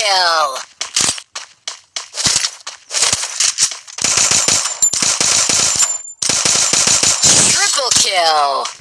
kill. Triple kill.